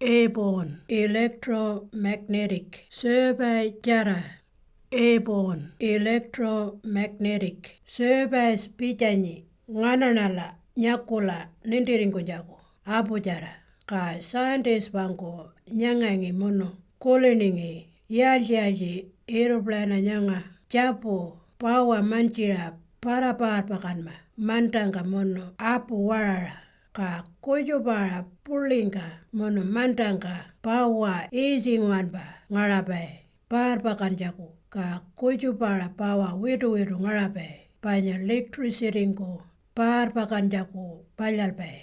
airborne electromagnetic survey jara airborne electromagnetic surveys pijanyi ngananala nyakula nindiringo jago apu jara ka scientists bangko nyangangi mono kuliningi yalji yalji aeroplane nyanga japo pawa manjira para par pakanma mantanga mono apu warara ka kujupara pulinga mono mantanga pawa easy ngwanba ngarapai par pakan jago ka kujupara pawa widu widu ngarapai panya pakan jago palyalpai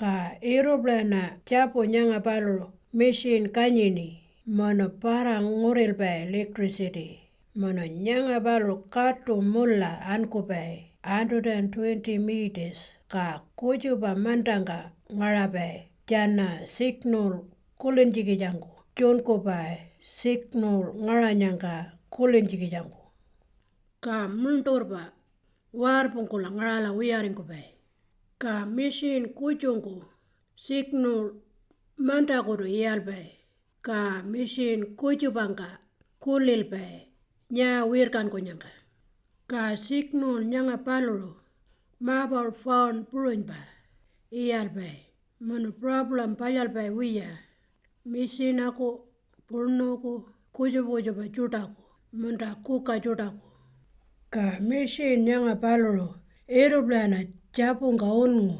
ka aeroplane japo nyanga palu machine kanyini mono para ngurilpai electricity. Mono nyanga balu katu mulla ankupai 120 meters ka kujupa mantanga ngarapai jana signal kulinjiki jangu. Chunkupai signal ngaranyangka kulinjiki jangu. Ka munturpa warpungkula ngarala wiyaringkupai ka machine kujungku signal mantakudu iyalpai ka machine kujupangka kulilpai nya wirkankunyangka ka signal nyanga Kasiknul ñangapalu mapoolphoon purunpa iyalpay monoproblem pallalpay wiyaa, mishinaku purnuku kuyupuchupa chutaku muntakuka chutaku. Ka mishi ñanapalulu eroplana chapunka unngu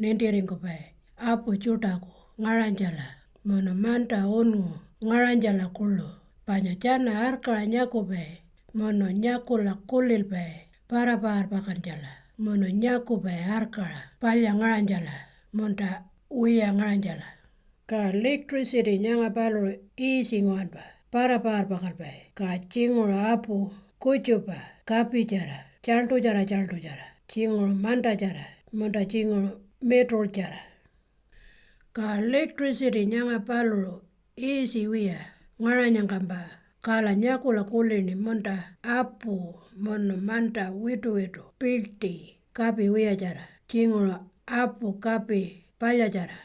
nentirinkupay apu chutaku ngaranchara mono manta unngu ngaranchara kulo paña chana arka ñakupay mono nyako la kolel bay para bar bakan jala. Mono nyako bay arkara palya ngaran jala. Monta uya ngaran jala. Ka electricity nyanga balo easy ngwan ba para bar bakan bay ka chingor apu kocho ba kapi jara chalto jara chalto jara. Chingor manta jara monta chingor metro jara. Ka electricity nyanga balo easy uya ngaran nyanga ba. Kalanyako lakolini monta apu mono manta witwito pilti kapi wiyachara chingolo apu kapi pallachara